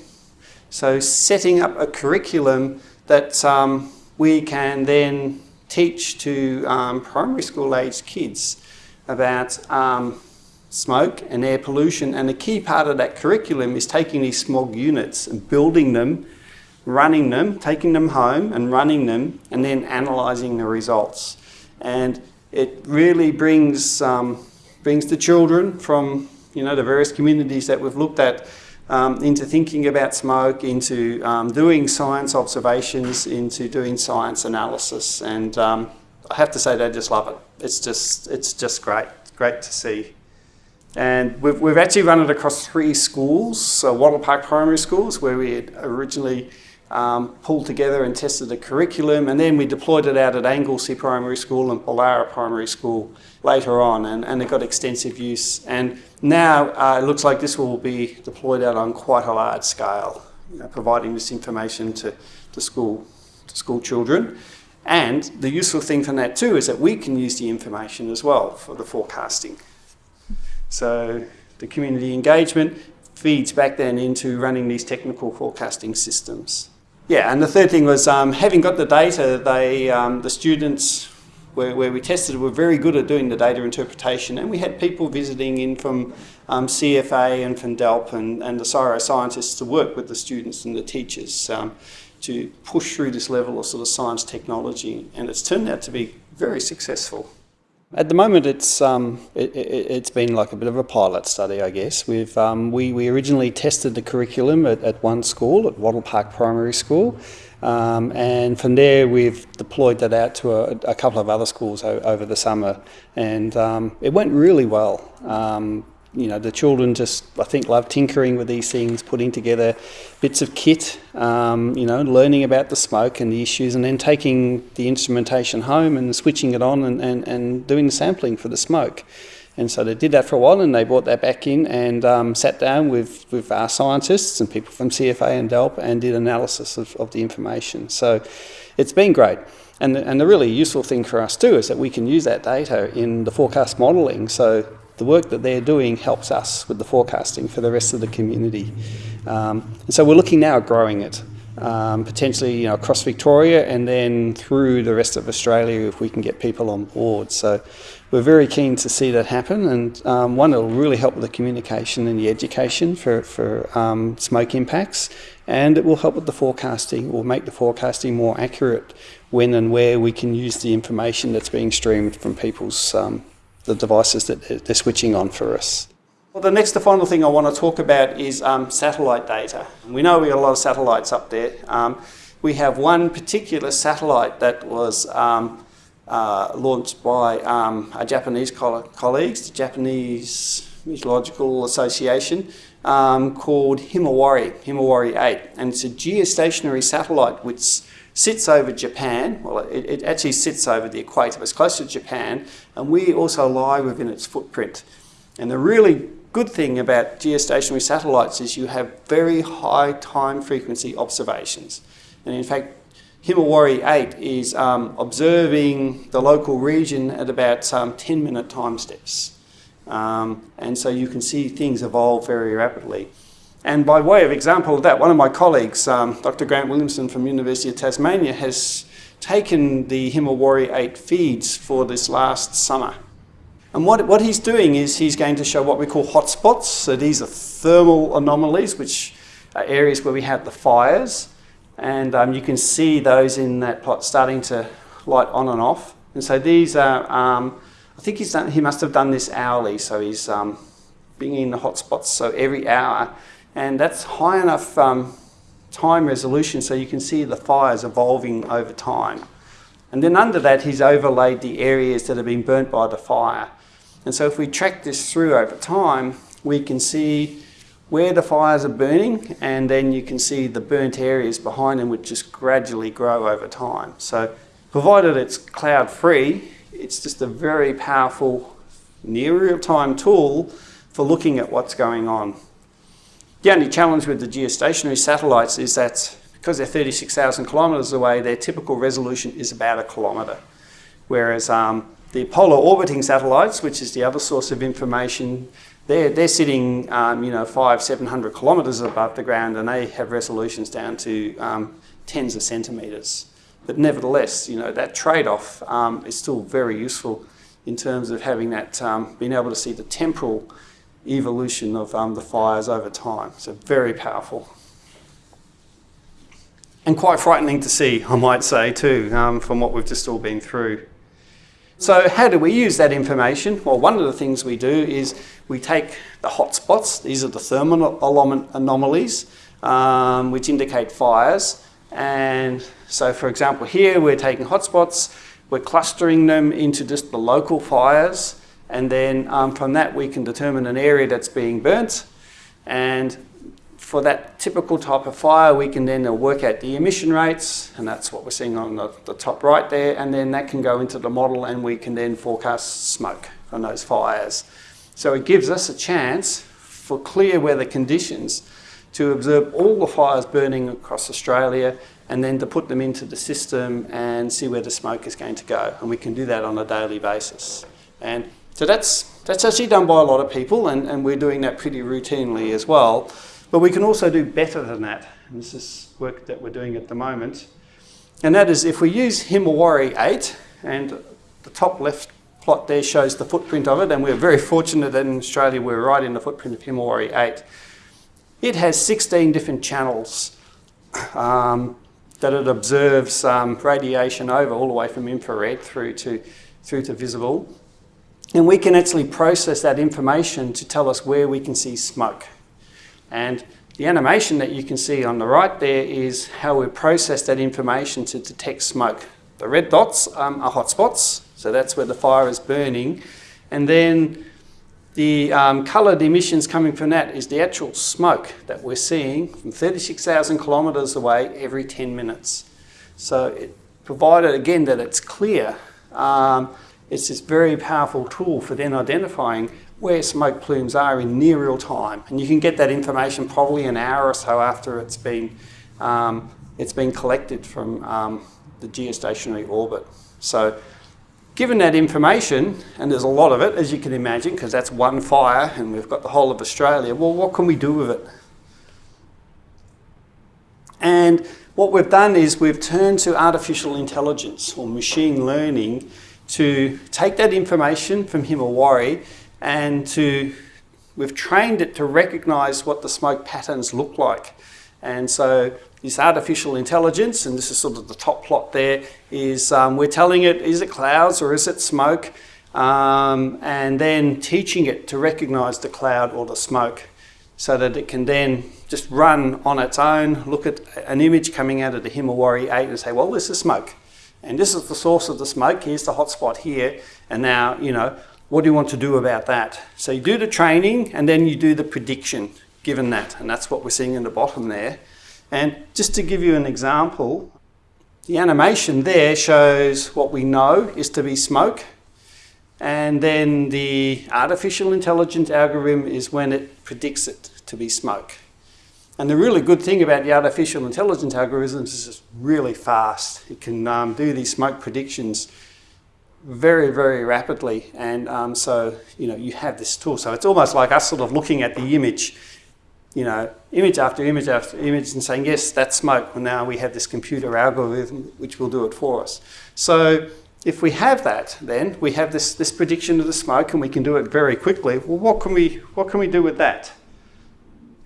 So setting up a curriculum that um, we can then teach to um, primary school age kids about um, smoke and air pollution. And a key part of that curriculum is taking these SMOG units and building them running them, taking them home and running them, and then analysing the results. And it really brings, um, brings the children from you know, the various communities that we've looked at um, into thinking about smoke, into um, doing science observations, into doing science analysis. And um, I have to say they just love it. It's just, it's just great, great to see. And we've, we've actually run it across three schools, so Wattle Park Primary Schools, where we had originally um, pulled together and tested a curriculum and then we deployed it out at Anglesea Primary School and Pollara Primary School later on and, and it got extensive use and now uh, it looks like this will be deployed out on quite a large scale, you know, providing this information to, to, school, to school children. And the useful thing from that too is that we can use the information as well for the forecasting. So the community engagement feeds back then into running these technical forecasting systems. Yeah, and the third thing was um, having got the data, they, um, the students where, where, we tested were very good at doing the data interpretation and we had people visiting in from um, CFA and from DELWP and, and the CSIRO scientists to work with the students and the teachers um, to push through this level of sort of science technology and it's turned out to be very successful. At the moment, it's um, it, has it, been like a bit of a pilot study, I guess. We've um, we we originally tested the curriculum at, at one school, at Wattle Park Primary School, um, and from there we've deployed that out to a, a couple of other schools over the summer, and um, it went really well. You know, the children just, I think, love tinkering with these things, putting together bits of kit, um, you know, learning about the smoke and the issues, and then taking the instrumentation home and switching it on and, and, and doing the sampling for the smoke. And so they did that for a while and they brought that back in and um, sat down with, with our scientists and people from CFA and DELWP and did analysis of, of the information. So it's been great. And the, and the really useful thing for us too is that we can use that data in the forecast modelling. So the work that they're doing helps us with the forecasting for the rest of the community. Um, and so we're looking now at growing it, um, potentially you know, across Victoria and then through the rest of Australia if we can get people on board. So we're very keen to see that happen and um, one, it'll really help with the communication and the education for, for um, smoke impacts and it will help with the forecasting or make the forecasting more accurate when and where we can use the information that's being streamed from people's um, the devices that they're switching on for us. Well, the next, the final thing I want to talk about is um, satellite data. We know we got a lot of satellites up there. Um, we have one particular satellite that was um, uh, launched by um, our Japanese colleagues, the Japanese Meteorological Association um, called Himawari, Himawari 8. And it's a geostationary satellite which sits over Japan. Well, it, it actually sits over the equator. It's close to Japan. And we also lie within its footprint. And the really good thing about geostationary satellites is you have very high time frequency observations. And in fact, Himawari 8 is um, observing the local region at about um, 10 minute time steps. Um, and so you can see things evolve very rapidly. And by way of example of that, one of my colleagues, um, Dr. Grant Williamson from University of Tasmania, has taken the Himawari 8 feeds for this last summer. And what, what he's doing is he's going to show what we call hotspots. So these are thermal anomalies, which are areas where we have the fires. And um, you can see those in that plot starting to light on and off. And so these are, um, I think he's done, he must have done this hourly. So he's um, bringing the hotspots so every hour. And that's high enough um, time resolution so you can see the fires evolving over time. And then under that, he's overlaid the areas that have been burnt by the fire. And so if we track this through over time, we can see where the fires are burning and then you can see the burnt areas behind them which just gradually grow over time. So provided it's cloud free, it's just a very powerful near real-time tool for looking at what's going on. The only challenge with the geostationary satellites is that because they're 36,000 kilometres away, their typical resolution is about a kilometre. Whereas um, the polar orbiting satellites, which is the other source of information, they're, they're sitting, um, you know, five, 700 kilometres above the ground and they have resolutions down to um, tens of centimetres. But nevertheless, you know, that trade-off um, is still very useful in terms of having that, um, being able to see the temporal evolution of um, the fires over time. So very powerful. And quite frightening to see, I might say too, um, from what we've just all been through. So how do we use that information? Well, one of the things we do is we take the hotspots, these are the thermal anomalies, um, which indicate fires. And so for example, here we're taking hotspots, we're clustering them into just the local fires. And then um, from that, we can determine an area that's being burnt. And for that typical type of fire, we can then work out the emission rates, and that's what we're seeing on the, the, top right there, and then that can go into the model and we can then forecast smoke from those fires. So it gives us a chance for clear weather conditions to observe all the fires burning across Australia and then to put them into the system and see where the smoke is going to go. And we can do that on a daily basis. And so that's, that's actually done by a lot of people and, and we're doing that pretty routinely as well. But we can also do better than that. And this is work that we're doing at the moment. And that is if we use Himawari 8, and the top left plot there shows the footprint of it, and we're very fortunate that in Australia we're right in the footprint of Himawari 8. It has 16 different channels um, that it observes um, radiation over, all the way from infrared through to, through to visible. And we can actually process that information to tell us where we can see smoke. And the animation that you can see on the right there is how we process that information to detect smoke. The red dots um, are hotspots, so that's where the fire is burning. And then the um, coloured emissions coming from that is the actual smoke that we're seeing from 36,000 kilometres away every 10 minutes. So it, provided again that it's clear, um, it's this very powerful tool for then identifying where smoke plumes are in near real time. And you can get that information probably an hour or so after it's been, um, it's been collected from um, the geostationary orbit. So given that information, and there's a lot of it, as you can imagine, because that's one fire and we've got the whole of Australia, well, what can we do with it? And what we've done is we've turned to artificial intelligence or machine learning to take that information from Himawari and to we've trained it to recognize what the smoke patterns look like. And so this artificial intelligence, and this is sort of the top plot there, is um, we're telling it, is it clouds or is it smoke? Um, and then teaching it to recognize the cloud or the smoke so that it can then just run on its own, look at an image coming out of the Himawari 8 and say, well, this is smoke. And this is the source of the smoke. Here's the hotspot here. And now, you know, what do you want to do about that? So you do the training and then you do the prediction given that. And that's what we're seeing in the bottom there. And just to give you an example, the animation there shows what we know is to be smoke. And then the artificial intelligence algorithm is when it predicts it to be smoke. And the really good thing about the artificial intelligence algorithms is it's really fast. It can um, do these smoke predictions very, very rapidly. And um, so, you know, you have this tool. So it's almost like us sort of looking at the image, you know, image after image after image and saying, yes, that's smoke. Well, now we have this computer algorithm which will do it for us. So if we have that, then we have this, this prediction of the smoke and we can do it very quickly. Well, what can we, what can we do with that?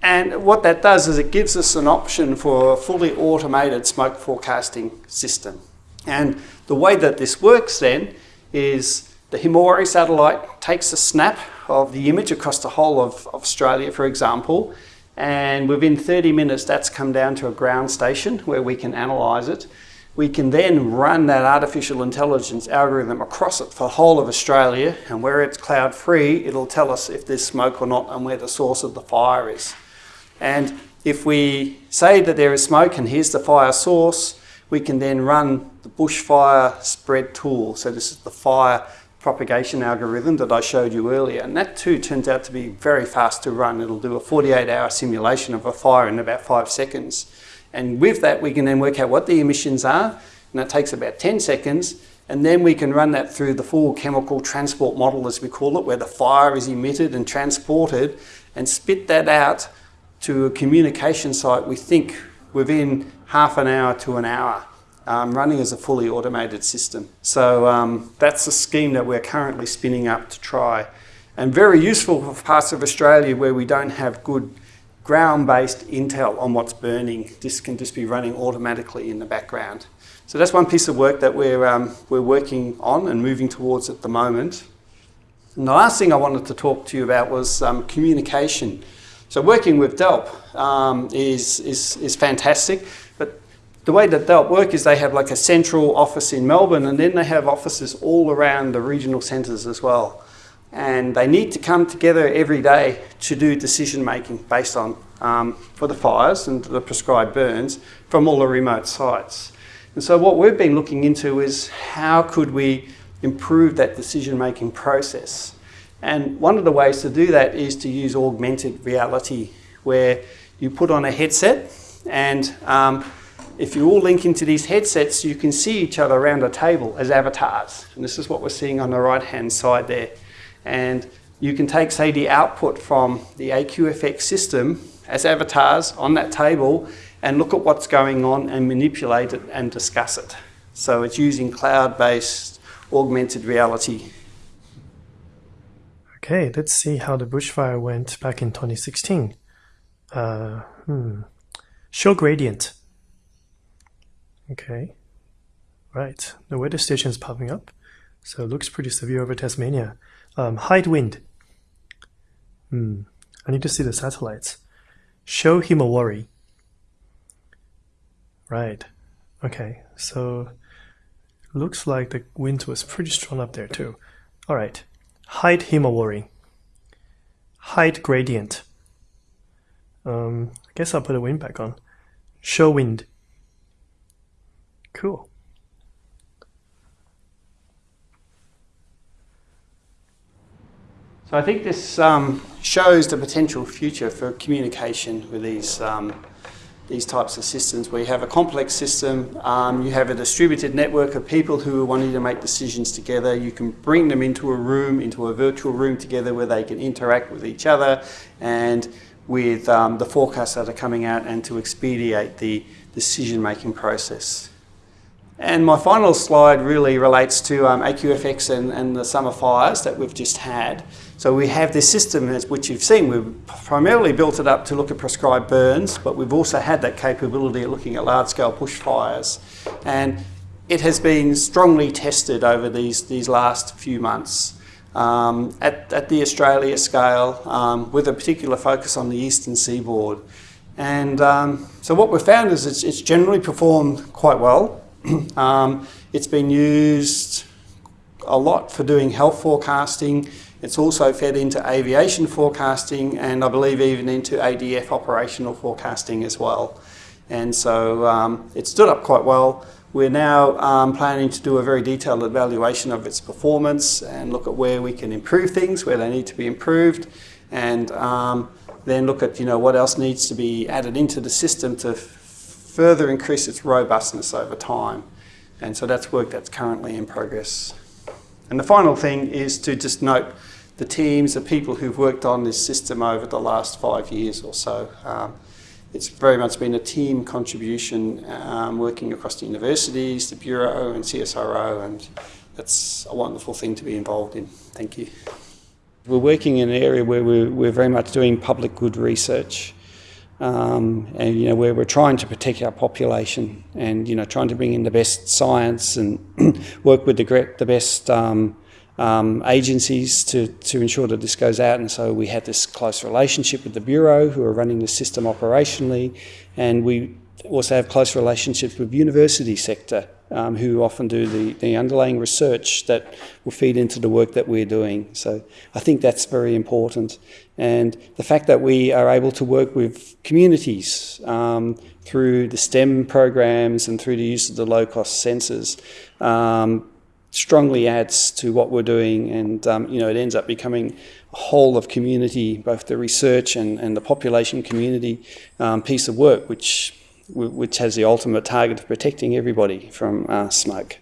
And what that does is it gives us an option for a fully automated smoke forecasting system. And the way that this works then is the Himawari satellite takes a snap of the image across the whole of, Australia, for example, and within 30 minutes that's come down to a ground station where we can analyse it. We can then run that artificial intelligence algorithm across it for the whole of Australia and where it's cloud free it'll tell us if there's smoke or not and where the source of the fire is. And if we say that there is smoke and here's the fire source, we can then run the bushfire spread tool. So this is the fire propagation algorithm that I showed you earlier. And that too turns out to be very fast to run. It'll do a 48 hour simulation of a fire in about five seconds. And with that, we can then work out what the emissions are. And that takes about 10 seconds. And then we can run that through the full chemical transport model, as we call it, where the fire is emitted and transported and spit that out to a communication site, we think within half an hour to an hour, um, running as a fully automated system. So um, that's a scheme that we're currently spinning up to try. And very useful for parts of Australia where we don't have good ground-based intel on what's burning. This can just be running automatically in the background. So that's one piece of work that we're, um, we're working on and moving towards at the moment. And the last thing I wanted to talk to you about was um, communication. So working with DELWP um, is, is, is fantastic, but the way that DELWP work is they have like a central office in Melbourne and then they have offices all around the regional centres as well. And they need to come together every day to do decision making based on, um, for the fires and the prescribed burns from all the remote sites. And so what we've been looking into is how could we improve that decision making process? And one of the ways to do that is to use augmented reality, where you put on a headset and um, if you all link into these headsets, you can see each other around a table as avatars. And this is what we're seeing on the right-hand side there. And you can take, say, the output from the AQFX system as avatars on that table and look at what's going on and manipulate it and discuss it. So it's using cloud-based augmented reality Okay, let's see how the bushfire went back in 2016. Uh, hmm. Show gradient. Okay, right. The weather station is popping up, so it looks pretty severe over Tasmania. Um, height wind. Hmm. I need to see the satellites. Show Himawari. Right. Okay, so looks like the wind was pretty strong up there too. All right height himawari, height gradient. Um, I guess I'll put the wind back on. Show wind. Cool. So I think this um, shows the potential future for communication with these um, these types of systems where you have a complex system, um, you have a distributed network of people who are wanting to make decisions together, you can bring them into a room, into a virtual room together where they can interact with each other and with um, the forecasts that are coming out and to expedite the decision-making process. And my final slide really relates to um, AQFX and, and the summer fires that we've just had. So we have this system, which you've seen, we've primarily built it up to look at prescribed burns, but we've also had that capability of looking at large-scale bushfires. And it has been strongly tested over these, these last few months um, at, at the Australia scale, um, with a particular focus on the eastern seaboard. And um, so what we've found is it's, it's generally performed quite well. [CLEARS THROAT] Um, it's been used a lot for doing health forecasting. It's also fed into aviation forecasting and I believe even into ADF operational forecasting as well. And so um, it stood up quite well. We're now um, planning to do a very detailed evaluation of its performance and look at where we can improve things, where they need to be improved, and um, then look at you know what else needs to be added into the system to further increase its robustness over time. And so that's work that's currently in progress. And the final thing is to just note the teams, the people who've worked on this system over the last five years or so. Um, it's very much been a team contribution um, working across the universities, the Bureau and CSIRO and that's a wonderful thing to be involved in. Thank you. We're working in an area where we're, we're very much doing public good research. Um, and you know where we're trying to protect our population and you know trying to bring in the best science and [CLEARS THROAT] work with the, the best um, um, agencies to, to ensure that this goes out. And so we had this close relationship with the Bureau who are running the system operationally. And we also have close relationships with university sector um, who often do the, the underlying research that will feed into the work that we're doing. So I think that's very important. And the fact that we are able to work with communities um, through the STEM programs and through the use of the low-cost sensors um, strongly adds to what we're doing and um, you know it ends up becoming a whole of community both the research and, and the population community um, piece of work which which has the ultimate target of protecting everybody from uh, smoke.